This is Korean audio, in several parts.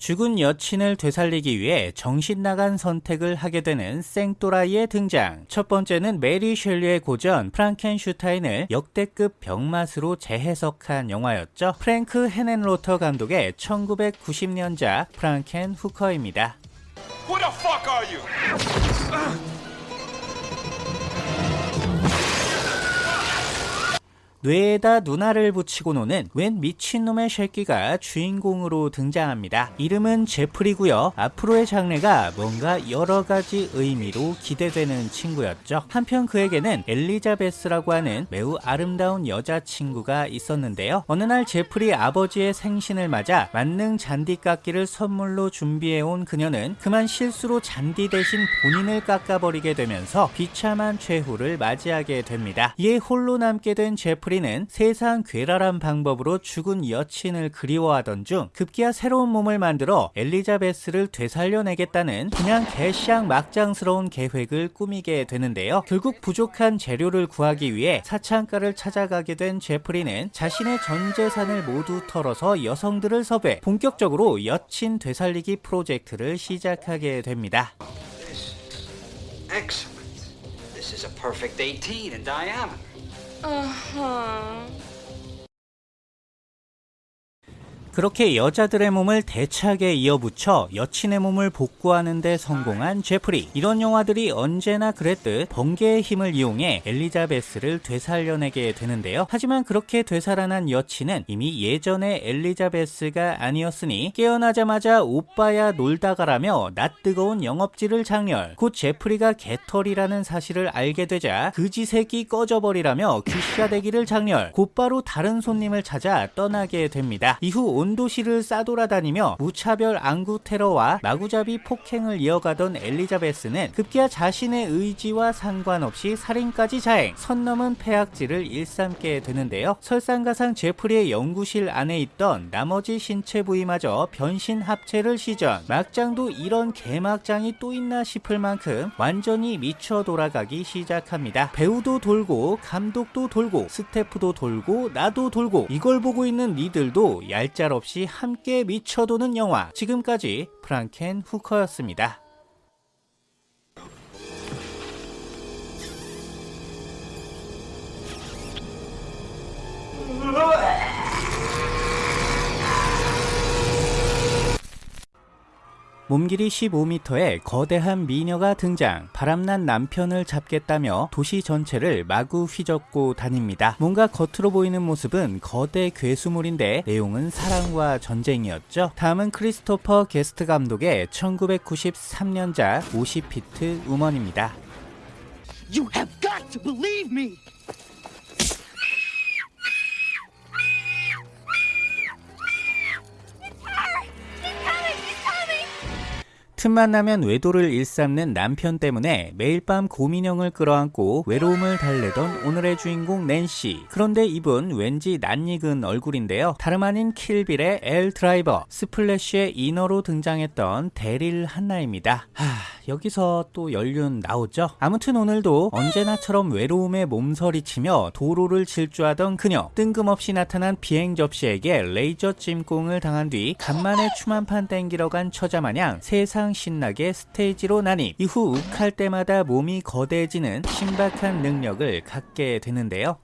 죽은 여친을 되살리기 위해 정신 나간 선택을 하게 되는 생또라이의 등장. 첫 번째는 메리 셸리의 고전 프랑켄슈타인을 역대급 병맛으로 재해석한 영화였죠. 프랭크 헤넨로터 감독의 1990년작 프랑켄 후커입니다. Who the fuck are you? 뇌에다 누나를 붙이고 노는 웬 미친놈의 새끼가 주인공으로 등장합니다. 이름은 제프리고요. 앞으로의 장래가 뭔가 여러 가지 의미로 기대되는 친구였죠. 한편 그에게는 엘리자베스라고 하는 매우 아름다운 여자친구가 있었는데요. 어느 날 제프리 아버지의 생신을 맞아 만능 잔디 깎기를 선물로 준비해온 그녀는 그만 실수로 잔디 대신 본인을 깎아버리게 되면서 비참한 최후를 맞이하게 됩니다. 이에 홀로 남게 된 제프리 프리는 세상 괴랄한 방법으로 죽은 여친을 그리워하던 중 급기야 새로운 몸을 만들어 엘리자베스를 되살려내겠다는 그냥 개샹 막장스러운 계획을 꾸미게 되는데요. 결국 부족한 재료를 구하기 위해 사창가를 찾아가게 된 제프리는 자신의 전 재산을 모두 털어서 여성들을 섭외 본격적으로 여친 되살리기 프로젝트를 시작하게 됩니다. This is a perfect 18 in diameter. 嗯哼 그렇게 여자들의 몸을 대차게 이어붙여 여친의 몸을 복구하는 데 성공한 제프리. 이런 영화들이 언제나 그랬듯 번개의 힘을 이용해 엘리자베스를 되살려내게 되는데요. 하지만 그렇게 되살아난 여친은 이미 예전의 엘리자베스가 아니었으니 깨어나자마자 오빠야 놀다 가라며 낯뜨거운 영업지를 장렬. 곧 제프리가 개털이라는 사실을 알게 되자 그지 새끼 꺼져버리라며 귀샤대기를 장렬. 곧바로 다른 손님을 찾아 떠나게 됩니다. 이후 온 도시를 싸돌아다니며 무차별 안구 테러와 마구잡이 폭행을 이어가던 엘리자베스는 급기야 자신의 의지와 상관없이 살인까지 자행, 선 넘은 폐악질을 일삼게 되는데요. 설상가상 제프리의 연구실 안에 있던 나머지 신체 부위마저 변신 합체를 시전. 막장도 이런 개막장이 또 있나 싶을 만큼 완전히 미쳐 돌아가기 시작합니다. 배우도 돌고 감독도 돌고 스태프도 돌고 나도 돌고 이걸 보고 있는 니들도 얄짤 없이 함께 미쳐도는 영화 지금까지 프랑켄 후커였습니다. 몸길이 15m의 거대한 미녀가 등장 바람난 남편을 잡겠다며 도시 전체를 마구 휘젓고 다닙니다. 뭔가 겉으로 보이는 모습은 거대 괴수물인데 내용은 사랑과 전쟁이었죠. 다음은 크리스토퍼 게스트 감독의 1993년작 50피트 우먼입니다. You have got to believe me! 틈만 나면 외도를 일삼는 남편 때문에 매일 밤 곰인형을 끌어안고 외로움을 달래던 오늘의 주인공 낸시. 그런데 이분 왠지 낯익은 얼굴인데요. 다름 아닌 킬빌의 엘 드라이버, 스플래시의 인어로 등장했던 데릴 한나입니다. 하, 여기서 또 연륜 나오죠? 아무튼 오늘도 언제나처럼 외로움에 몸서리치며 도로를 질주하던 그녀. 뜬금없이 나타난 비행 접시에게 레이저 찜공을 당한 뒤 간만에 춤 한 판 땡기러 간 처자마냥 세상 신나게 스테이지로 난입 이후 욱할 때마다 몸이 거대해지는 신박한 능력을 갖게 되는데요.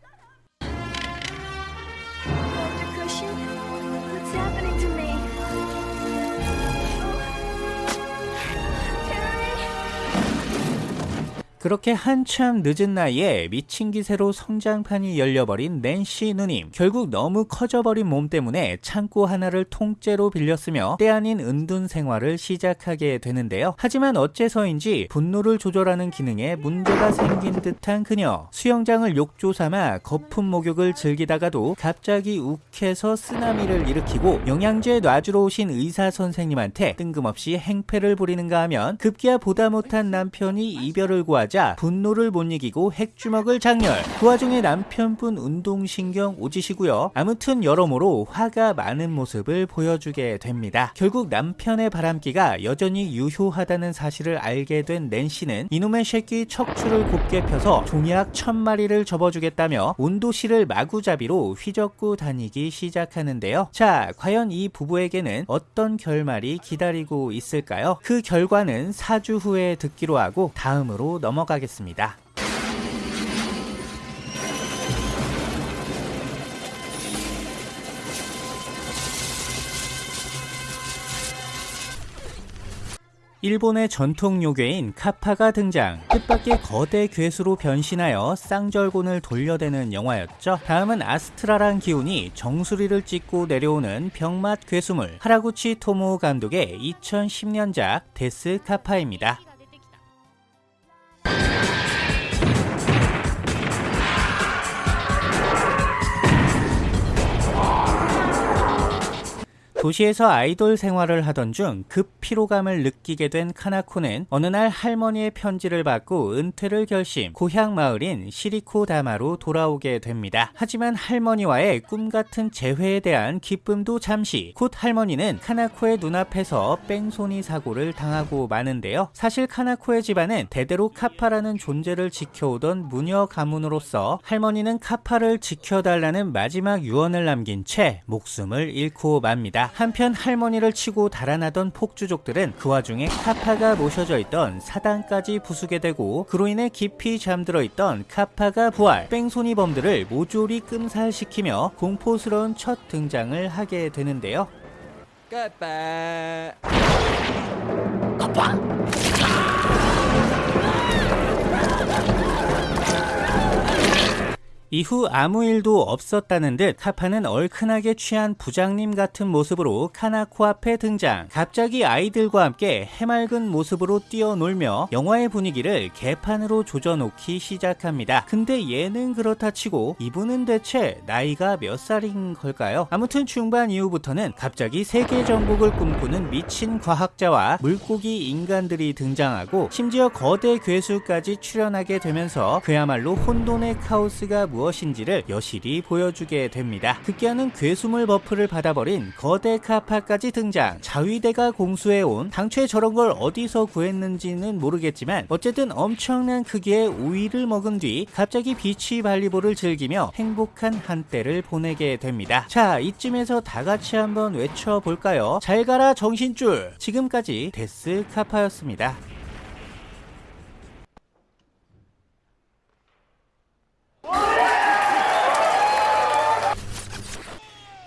그렇게 한참 늦은 나이에 미친 기세로 성장판이 열려버린 낸시 누님. 결국 너무 커져버린 몸 때문에 창고 하나를 통째로 빌렸으며 때 아닌 은둔 생활을 시작하게 되는데요. 하지만 어째서인지 분노를 조절하는 기능에 문제가 생긴 듯한 그녀. 수영장을 욕조 삼아 거품 목욕을 즐기다가도 갑자기 욱해서 쓰나미를 일으키고 영양제 놔주러 오신 의사 선생님한테 뜬금없이 행패를 부리는가 하면 급기야 보다 못한 남편이 이별을 구하자 하자 분노를 못 이기고 핵주먹을 장렬. 그 와중에 남편분 운동신경 오지시고요. 아무튼 여러모로 화가 많은 모습을 보여주게 됩니다. 결국 남편의 바람기가 여전히 유효하다는 사실을 알게 된 낸시는 이놈의 새끼 척추를 곱게 펴서 종약 천 마리를 접어주겠다며 온도실을 마구잡이로 휘젓고 다니기 시작하는데요. 자, 과연 이 부부에게는 어떤 결말이 기다리고 있을까요? 그 결과는 4주 후에 듣기로 하고 다음으로 넘어 가겠습니다. 일본의 전통 요괴인 카파가 등장. 뜻밖의 거대 괴수로 변신하여 쌍절곤을 돌려대는 영화였죠. 다음은 아스트라란 기운이 정수리를 찍고 내려오는 병맛 괴수물 하라구치 토모 감독의 2010년작 데스 카파입니다. Yeah. 도시에서 아이돌 생활을 하던 중 급 피로감을 느끼게 된 카나코는 어느 날 할머니의 편지를 받고 은퇴를 결심 고향 마을인 시리코다마로 돌아오게 됩니다. 하지만 할머니와의 꿈 같은 재회에 대한 기쁨도 잠시 곧 할머니는 카나코의 눈앞에서 뺑소니 사고를 당하고 마는데요. 사실 카나코의 집안은 대대로 카파라는 존재를 지켜오던 무녀 가문으로서 할머니는 카파를 지켜달라는 마지막 유언을 남긴 채 목숨을 잃고 맙니다. 한편 할머니를 치고 달아나던 폭주족들은 그 와중에 카파가 모셔져 있던 사당까지 부수게 되고 그로 인해 깊이 잠들어 있던 카파가 부활 뺑소니 범들을 모조리 끔살시키며 공포스러운 첫 등장을 하게 되는데요. 이후 아무 일도 없었다는 듯 카파는 얼큰하게 취한 부장님 같은 모습으로 카나 코 앞에 등장. 갑자기 아이들과 함께 해맑은 모습으로 뛰어놀며 영화의 분위기를 개판으로 조져놓기 시작합니다. 근데 얘는 그렇다 치고 이분은 대체 나이가 몇 살인 걸까요? 아무튼 중반 이후부터는 갑자기 세계 정복을 꿈꾸는 미친 과학자와 물고기 인간들이 등장하고 심지어 거대 괴수까지 출연하게 되면서 그야말로 혼돈의 카오스가 무엇인지를 여실히 보여주게 됩니다. 급기야는 괴수물 buff를 받아버린 거대 카파까지 등장. 자위대가 공수해온 당초에 저런 걸 어디서 구했는지는 모르겠지만 어쨌든 엄청난 크기의 오이를 먹은 뒤 갑자기 비치 발리볼을 즐기며 행복한 한때를 보내게 됩니다. 자 이쯤에서 다 같이 한번 외쳐볼까요? 잘 가라 정신줄. 지금까지 데스 카파였습니다.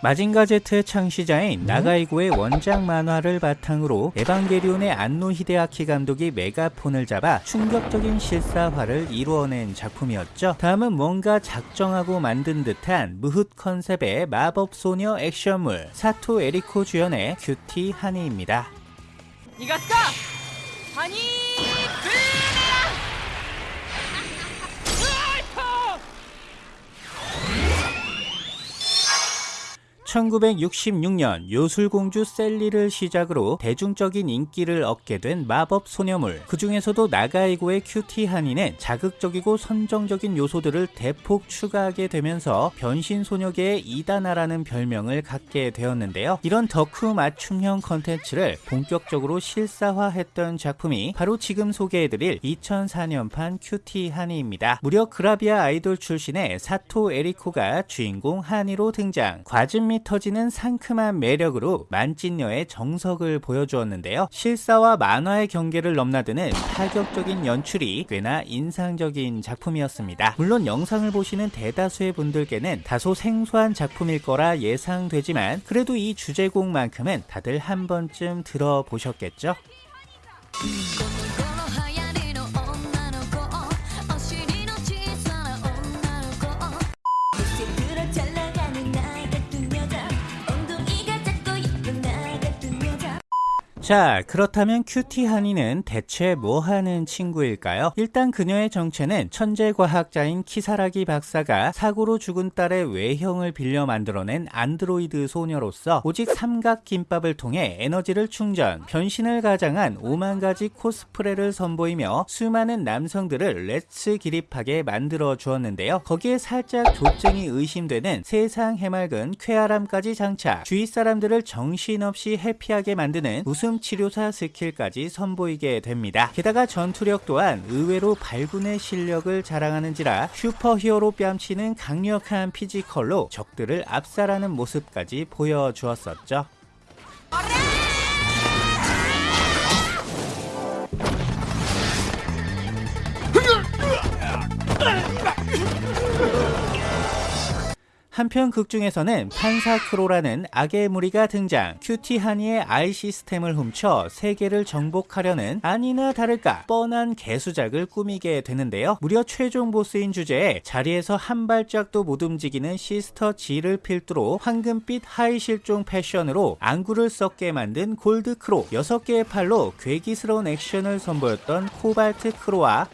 마징가제트의 창시자인 나가이고의 원작 만화를 바탕으로 에반게리온의 안노 히데아키 감독이 메가폰을 잡아 충격적인 실사화를 이루어낸 작품이었죠. 다음은 뭔가 작정하고 만든 듯한 무흡 컨셉의 마법소녀 액션물 사토 에리코 주연의 큐티 하니입니다. 이가스카! 하니! 1966년 요술공주 샐리를 시작으로 대중적인 인기를 얻게 된 마법 소녀물. 그 중에서도 나가이고의 큐티 하니는 자극적이고 선정적인 요소들을 대폭 추가하게 되면서 변신 소녀계의 이단아라는 별명을 갖게 되었는데요. 이런 덕후 맞춤형 컨텐츠를 본격적으로 실사화했던 작품이 바로 지금 소개해드릴 2004년판 큐티 하니입니다. 무려 그라비아 아이돌 출신의 사토 에리코가 주인공 하니로 등장. 과즙미 터지는 상큼한 매력으로 만찢녀의 정석을 보여주었는데요. 실사와 만화의 경계를 넘나드는 파격적인 연출이 꽤나 인상적인 작품이었습니다. 물론 영상을 보시는 대다수의 분들께는 다소 생소한 작품일 거라 예상되지만 그래도 이 주제곡만큼은 다들 한 번쯤 들어보셨겠죠? 자 그렇다면 큐티 하니는 대체 뭐 하는 친구일까요? 일단 그녀의 정체는 천재 과학자인 키사라기 박사가 사고로 죽은 딸의 외형을 빌려 만들어낸 안드로이드 소녀로서 오직 삼각 김밥을 통해 에너지를 충전, 변신을 가장한 5만 가지 코스프레를 선보이며 수많은 남성들을 let's 기립하게 만들어 주었는데요. 거기에 살짝 조증이 의심되는 세상 해맑은 쾌활함까지 장착, 주위 사람들을 정신없이 happy하게 만드는 웃음 치료사 스킬까지 선보이게 됩니다. 게다가 전투력 또한 의외로 발군의 실력을 자랑하는지라 슈퍼히어로 뺨치는 강력한 피지컬로 적들을 압살하는 모습까지 보여주었었죠. 한편 극중에서는 판사크로라는 악의 무리가 등장 큐티 하니의 아이 시스템을 훔쳐 세계를 정복하려는 아니나 다를까 뻔한 개수작을 꾸미게 되는데요 무려 최종 보스인 주제에 자리에서 한 발짝도 못 움직이는 시스터 지를 필두로 황금빛 하이 실종 패션으로 안구를 썩게 만든 골드 크로 6개의 팔로 괴기스러운 액션을 선보였던 코발트 크로와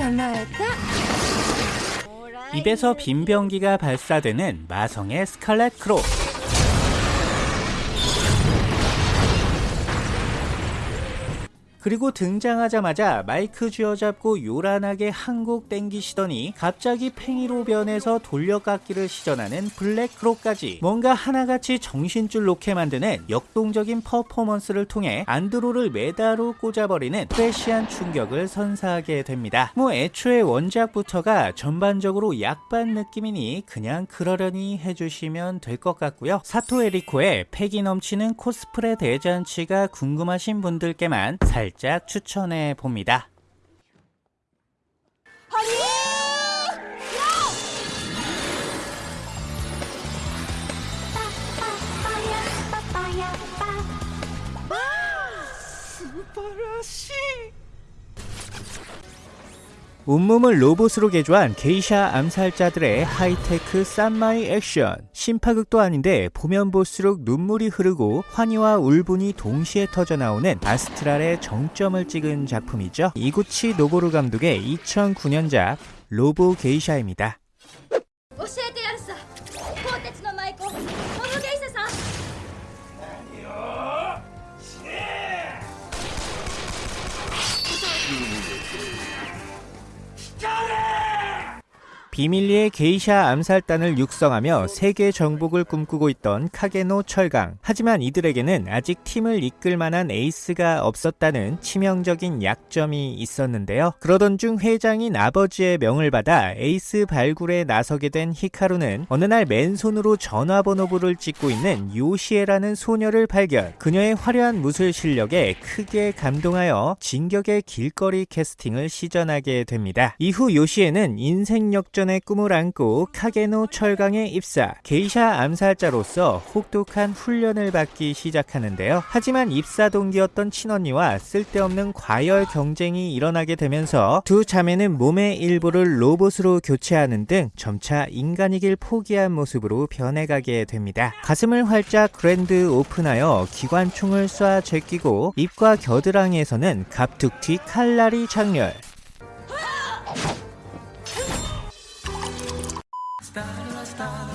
捕まえた 입에서 빔 병기가 발사되는 마성의 스칼렛 크로 그리고 등장하자마자 마이크 쥐어잡고 요란하게 한곡 땡기시더니 갑자기 팽이로 변해서 돌려깎기를 시전하는 블랙크로까지 뭔가 하나같이 정신줄 놓게 만드는 역동적인 퍼포먼스를 통해 안드로메다로 꽂아버리는 fresh한 충격을 선사하게 됩니다. 뭐 애초에 원작부터가 전반적으로 약 빤 느낌이니 그냥 그러려니 해주시면 될 것 같고요. 사토 에리코의 패기 넘치는 코스프레 대잔치가 궁금하신 분들께만 살짝 추천해 봅니다. 온몸을 로봇으로 개조한 게이샤 암살자들의 하이테크 쌈마이 액션. 신파극도 아닌데 보면 볼수록 눈물이 흐르고 환희와 울분이 동시에 터져나오는 아스트랄의 정점을 찍은 작품이죠. 이구치 노보루 감독의 2009년작 로보 게이샤입니다 비밀리에 게이샤 암살단을 육성하며 세계 정복을 꿈꾸고 있던 카게노 철강. 하지만 이들에게는 아직 팀을 이끌 만한 에이스가 없었다는 치명적인 약점이 있었는데요. 그러던 중 회장인 아버지의 명을 받아 에이스 발굴에 나서게 된 히카루는 어느 날 맨손으로 전화번호부를 찢고 있는 요시에라는 소녀를 발견. 그녀의 화려한 무술 실력에 크게 감동하여 진격의 길거리 캐스팅을 시전하게 됩니다. 이후 요시에는 인생 역전 의 꿈을 안고 카게노 철강에 입사, 게이샤 암살자로서 혹독한 훈련을 받기 시작하는데요. 하지만 입사 동기였던 친언니와 쓸데없는 과열 경쟁이 일어나게 되면서 두 자매는 몸의 일부를 로봇으로 교체하는 등 점차 인간이길 포기한 모습으로 변해가게 됩니다. 가슴을 활짝 그랜드 오픈하여 기관총을 쏴 제끼고 입과 겨드랑이에서는 갑툭튀 칼날이 장렬. estar gastado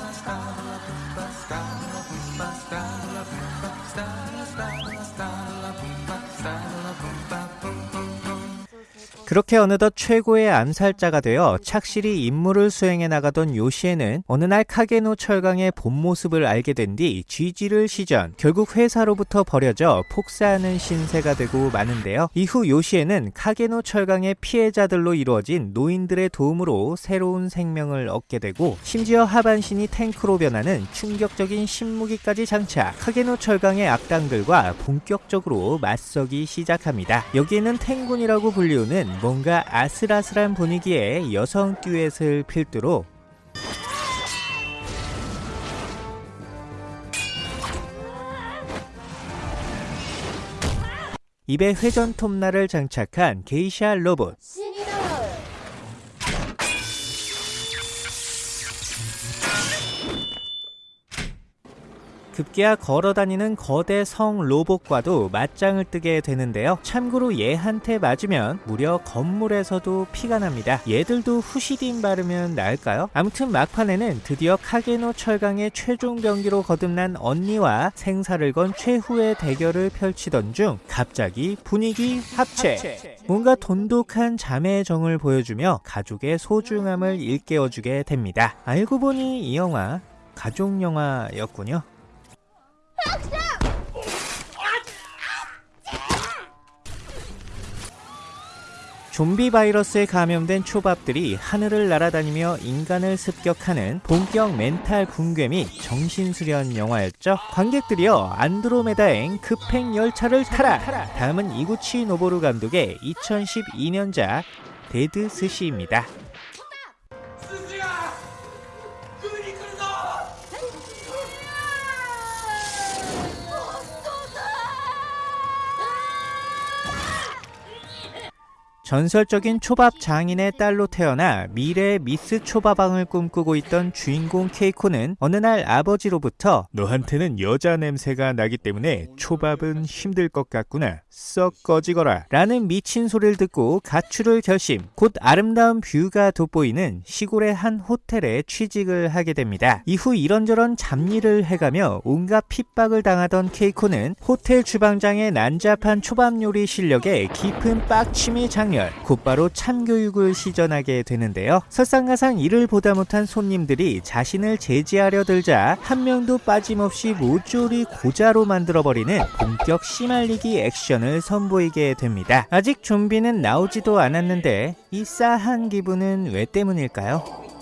그렇게 어느덧 최고의 암살자가 되어 착실히 임무를 수행해 나가던 요시에는 어느 날 카게노 철강의 본 모습을 알게 된뒤 GG를 시전 결국 회사로부터 버려져 폭사하는 신세가 되고 마는데요. 이후 요시에는 카게노 철강의 피해자들로 이루어진 노인들의 도움으로 새로운 생명을 얻게 되고 심지어 하반신이 탱크로 변하는 충격적인 신무기까지 장착 카게노 철강의 악당들과 본격적으로 맞서기 시작합니다. 여기에는 탱군이라고 불리우는 뭔가 아슬아슬한 분위기의 여성 듀엣을 필두로 입에 회전 톱날을 장착한 게이샤 로봇 급기야 걸어다니는 거대 성 로봇과도 맞짱을 뜨게 되는데요. 참고로 얘한테 맞으면 무려 건물에서도 피가 납니다. 얘들도 후시딘 바르면 나을까요? 아무튼 막판에는 드디어 카게노 철강의 최종 병기로 거듭난 언니와 생사를 건 최후의 대결을 펼치던 중 갑자기 분위기 합체. 뭔가 돈독한 자매의 정을 보여주며 가족의 소중함을 일깨워주게 됩니다. 알고 보니 이 영화 가족 영화였군요. 좀비 바이러스에 감염된 초밥들이 하늘을 날아다니며 인간을 습격하는 본격 멘탈 붕괴 및 정신수련 영화였죠. 관객들이여 안드로메다행 급행 열차를 타라! 다음은 이구치 노보루 감독의 2012년작 데드 스시입니다. 전설적인 초밥 장인의 딸로 태어나 미래의 미스 초밥왕을 꿈꾸고 있던 주인공 케이코는 어느 날 아버지로부터 너한테는 여자 냄새가 나기 때문에 초밥은 힘들 것 같구나. 썩 꺼지거라. 라는 미친 소리를 듣고 가출을 결심 곧 아름다운 view가 돋보이는 시골의 한 호텔에 취직을 하게 됩니다. 이후 이런저런 잡일을 해가며 온갖 핍박을 당하던 케이코는 호텔 주방장의 난잡한 초밥 요리 실력에 깊은 빡침이 장렬 곧바로 참교육을 시전하게 되는데요 설상가상 이를 보다 못한 손님들이 자신을 제지하려 들자 한 명도 빠짐없이 모조리 고자로 만들어버리는 본격 씨말리기 액션을 선보이게 됩니다 아직 좀비는 나오지도 않았는데 이 싸한 기분은 왜 때문일까요?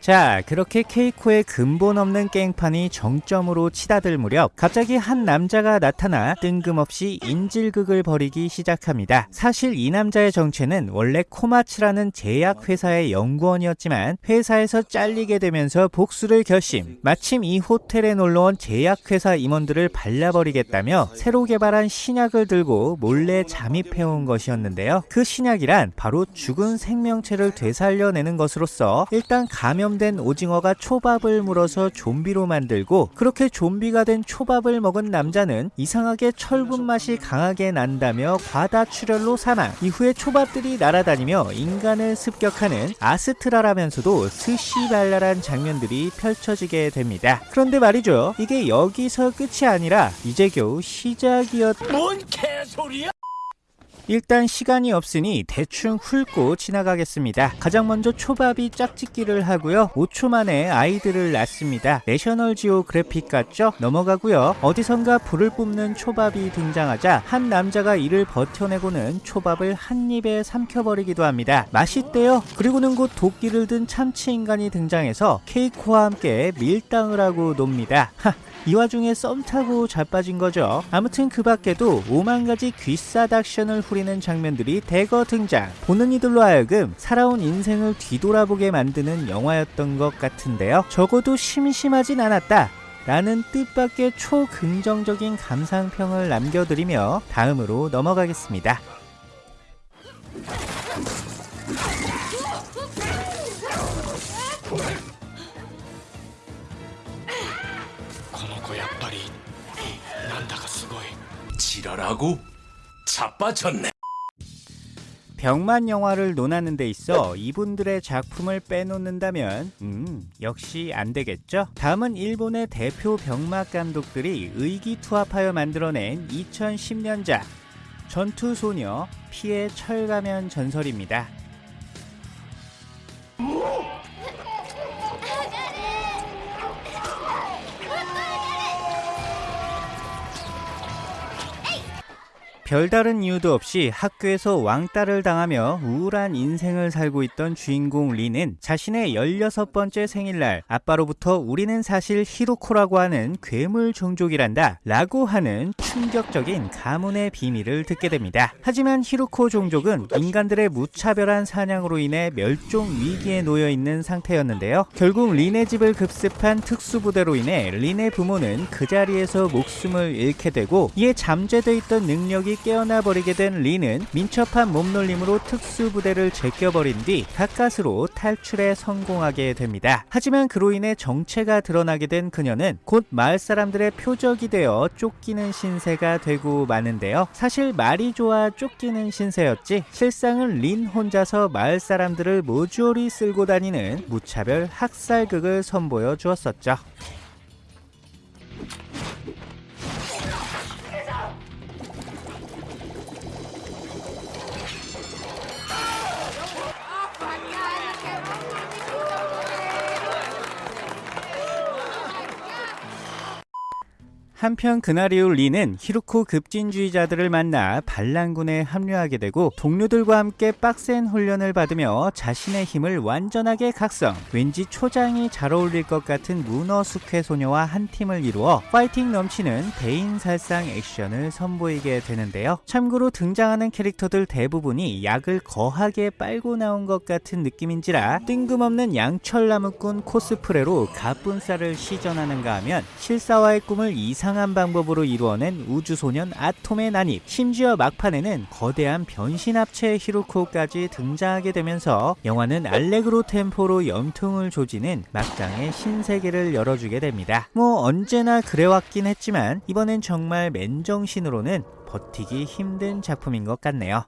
자, 그렇게 케이코의 근본 없는 깽판이 정점으로 치닫을 무렵 갑자기 한 남자가 나타나 뜬금없이 인질극을 벌이기 시작합니다. 사실 이 남자의 정체는 원래 코마츠라는 제약회사의 연구원이었지만 회사에서 잘리게 되면서 복수를 결심. 마침 이 호텔에 놀러온 제약회사 임원들을 발라버리겠다며 새로 개발한 신약을 들고 몰래 잠입해온 것이었는데요. 그 신약이란 바로 죽은 생명체를 되살려내는 것으로서 일단 감염 된 오징어가 초밥을 물어서 좀비로 만들고 그렇게 좀비가 된 초밥을 먹은 남자는 이상하게 철분 맛이 강하게 난다며 과다 출혈로 사망. 이후에 초밥들이 날아다니며 인간을 습격하는 아스트라라면서도 스시발랄한 장면들이 펼쳐지게 됩니다. 그런데 말이죠. 이게 여기서 끝이 아니라 이제 겨우 시작이었 뭔 개소리야? 일단 시간이 없으니 대충 훑고 지나가겠습니다. 가장 먼저 초밥이 짝짓기를 하고요. 5초 만에 아이들을 낳습니다. 내셔널 지오그래픽 같죠? 넘어가고요. 어디선가 불을 뿜는 초밥이 등장하자 한 남자가 이를 버텨내고는 초밥을 한 입에 삼켜버리기도 합니다. 맛있대요. 그리고는 곧 도끼를 든 참치 인간이 등장해서 케이코와 함께 밀당을 하고 놉니다. 하, 이 와중에 썸 타고 자빠진 거죠. 아무튼 그 밖에도 오만 가지 귀싸 액션을 후리는 장면들이 대거 등장. 보는 이들로 하여금 살아온 인생을 뒤돌아보게 만드는 영화였던 것 같은데요. 적어도 심심하진 않았다. 라는 뜻밖의 초긍정적인 감상평을 남겨드리며 다음으로 넘어가겠습니다. 지랄하고 자빠졌네 병만 영화를 논하는 데 있어 이분들의 작품을 빼놓는다면 음 역시 안 되겠죠? 다음은 일본의 대표 병막 감독들이 의기투합하여 만들어낸 2010년작 전투소녀 피해 철가면 전설입니다. 별다른 이유도 없이 학교에서 왕따를 당하며 우울한 인생을 살고 있던 주인공 리는 자신의 16번째 생일날 아빠로부터 우리는 사실 히로코라고 하는 괴물 종족이란다 라고 하는 충격적인 가문의 비밀을 듣게 됩니다. 하지만 히로코 종족은 인간들의 무차별한 사냥으로 인해 멸종 위기에 놓여 있는 상태였는데요. 결국 린의 집을 급습한 특수부대로 인해 린의 부모는 그 자리에서 목숨을 잃게 되고 이에 잠재돼 있던 능력이 깨어나 버리게 된 리는 민첩한 몸놀림으로 특수부대를 제껴버린 뒤 가까스로 탈출에 성공하게 됩니다. 하지만 그로 인해 정체가 드러나게 된 그녀는 곧 마을 사람들의 표적이 되어 쫓기는 신세가 되고 마는데요. 사실 말이 좋아 쫓기는 신세였지 실상은 린 혼자서 마을 사람들을 모조리 쓸고 다니는 무차별 학살극을 선보여 주었었죠. 한편 그날 이후 리는 히루코 급진주의자들을 만나 반란군에 합류하게 되고 동료들과 함께 빡센 훈련을 받으며 자신의 힘을 완전하게 각성. 왠지 초장이 잘 어울릴 것 같은 문어 숙회 소녀와 한 팀을 이루어 파이팅 넘치는 대인살상 액션을 선보이게 되는데요. 참고로 등장하는 캐릭터들 대부분이 약을 거하게 빨고 나온 것 같은 느낌인지라 뜬금없는 양철나무꾼 코스프레로 가뿐살을 시전하는가 하면 실사화의 꿈을 이상 한 방법으로 이루어낸 우주소년 아톰의 난입. 심지어 막판에는 거대한 변신합체 히로코까지 등장하게 되면서 영화는 알레그로 템포로 염통을 조지는 막장의 신세계를 열어주게 됩니다. 뭐 언제나 그래왔긴 했지만 이번엔 정말 맨정신으로는 버티기 힘든 작품인 것 같네요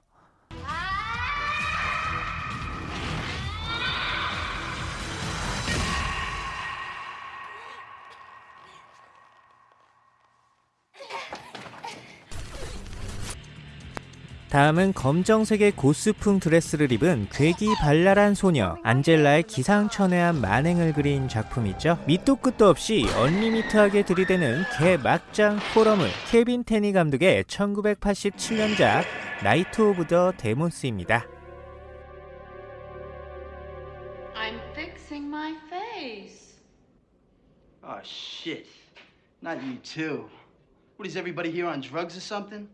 다음은 검정색의 고스풍 드레스를 입은 괴기 발랄한 소녀 안젤라의 기상천외한 만행을 그린 작품이죠. 밑도 끝도 없이 언리미트하게 들이대는 개 막장 포럼을 케빈 테니 감독의 1987년작 Night of the Demons입니다. I'm fixing my face. Oh, shit. Not you, too. What is everybody here on drugs or something?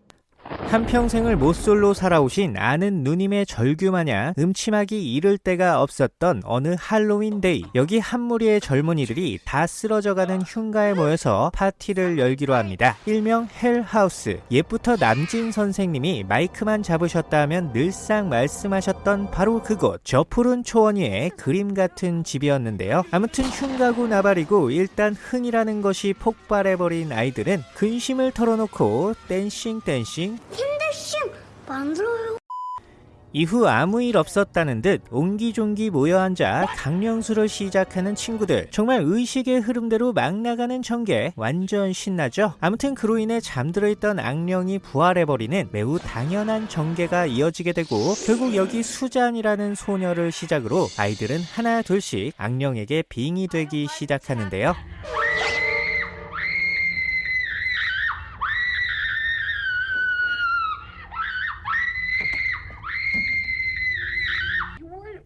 한평생을 모쏠로 살아오신 아는 누님의 절규마냥 음침하기 이를 데가 없었던 어느 할로윈 데이. 여기 한 무리의 젊은이들이 다 쓰러져가는 흉가에 모여서 파티를 열기로 합니다. 일명 헬하우스. 옛부터 남진 선생님이 마이크만 잡으셨다 하면 늘상 말씀하셨던 바로 그곳 저 푸른 초원 위에 그림 같은 집이었는데요. 아무튼 흉가고 나발이고 일단 흥이라는 것이 폭발해버린 아이들은 근심을 털어놓고 댄싱 댄싱 이후 아무 일 없었다는 듯 옹기종기 모여 앉아 강령수를 시작하는 친구들. 정말 의식의 흐름대로 막 나가는 전개 완전 신나죠? 아무튼 그로 인해 잠들어 있던 악령이 부활해버리는 매우 당연한 전개가 이어지게 되고 결국 여기 수잔이라는 소녀를 시작으로 아이들은 하나 둘씩 악령에게 빙이 되기 시작하는데요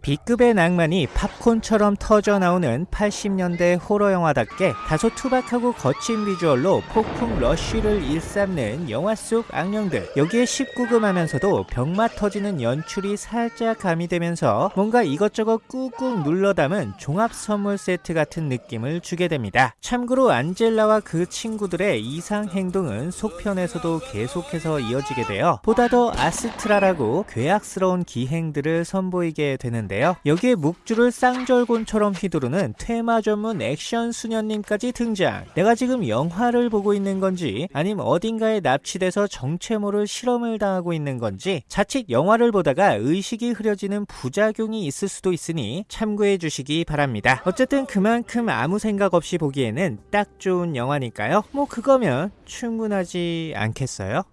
B급의 낭만이 팝콘처럼 터져 나오는 80년대 호러 영화답게 다소 투박하고 거친 비주얼로 폭풍 러쉬를 일삼는 영화 속 악령들. 여기에 19금 하면서도 병맛 터지는 연출이 살짝 가미되면서 뭔가 이것저것 꾹꾹 눌러 담은 종합 선물 세트 같은 느낌을 주게 됩니다. 참고로 안젤라와 그 친구들의 이상 행동은 속편에서도 계속해서 이어지게 되어 보다 더 아스트라라고 괴악스러운 기행들을 선보이게 되는데 있는데요. 여기에 묵주를 쌍절곤처럼 휘두르는 테마 전문 액션 수녀님까지 등장. 내가 지금 영화를 보고 있는 건지 아님 어딘가에 납치돼서 정체 모를 실험을 당하고 있는 건지 자칫 영화를 보다가 의식이 흐려지는 부작용이 있을 수도 있으니 참고해 주시기 바랍니다. 어쨌든 그만큼 아무 생각 없이 보기에는 딱 좋은 영화니까요. 뭐 그거면 충분하지 않겠어요?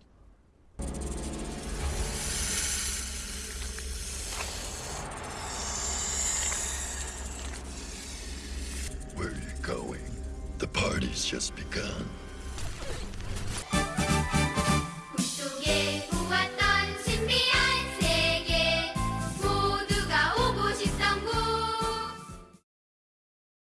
Party's just begun.